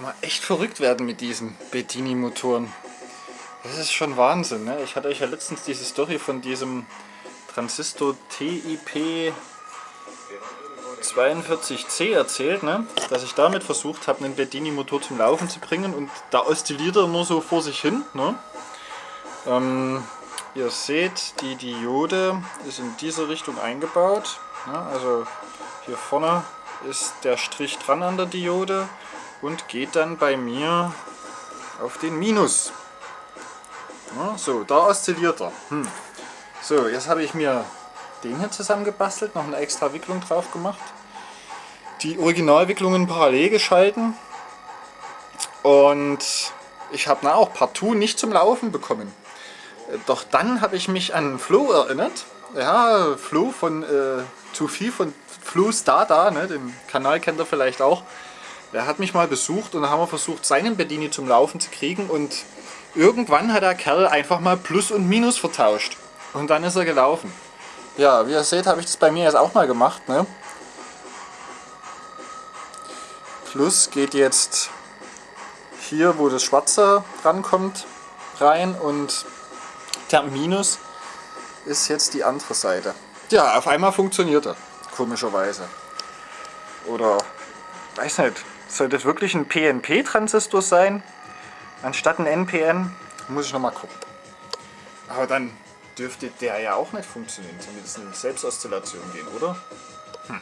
kann man echt verrückt werden mit diesen Bedini-Motoren. Das ist schon Wahnsinn. Ne? Ich hatte euch ja letztens diese Story von diesem Transistor TIP 42C erzählt, ne? dass ich damit versucht habe, einen Bedini-Motor zum Laufen zu bringen und da oszilliert er nur so vor sich hin. Ne? Ähm, ihr seht, die Diode ist in diese Richtung eingebaut. Ne? Also hier vorne ist der Strich dran an der Diode und geht dann bei mir auf den Minus. Ja, so, da oszilliert er. Hm. So, jetzt habe ich mir den hier zusammengebastelt, noch eine extra Wicklung drauf gemacht. Die Originalwicklungen parallel geschalten und ich habe auch partout nicht zum Laufen bekommen. Doch dann habe ich mich an Flo erinnert. Ja, Flo von äh, zu viel von Flo Dada, ne, den Kanal kennt er vielleicht auch. Der hat mich mal besucht und da haben wir versucht, seinen Bedini zum Laufen zu kriegen und irgendwann hat der Kerl einfach mal Plus und Minus vertauscht. Und dann ist er gelaufen. Ja, wie ihr seht, habe ich das bei mir jetzt auch mal gemacht. Ne? Plus geht jetzt hier, wo das Schwarze rankommt, rein und der Minus ist jetzt die andere Seite. Ja, auf einmal funktioniert er, komischerweise. Oder, weiß nicht, soll das wirklich ein PNP-Transistor sein, anstatt ein NPN? Muss ich nochmal gucken. Aber dann dürfte der ja auch nicht funktionieren, zumindest in Selbstoszillation gehen, oder? Hm.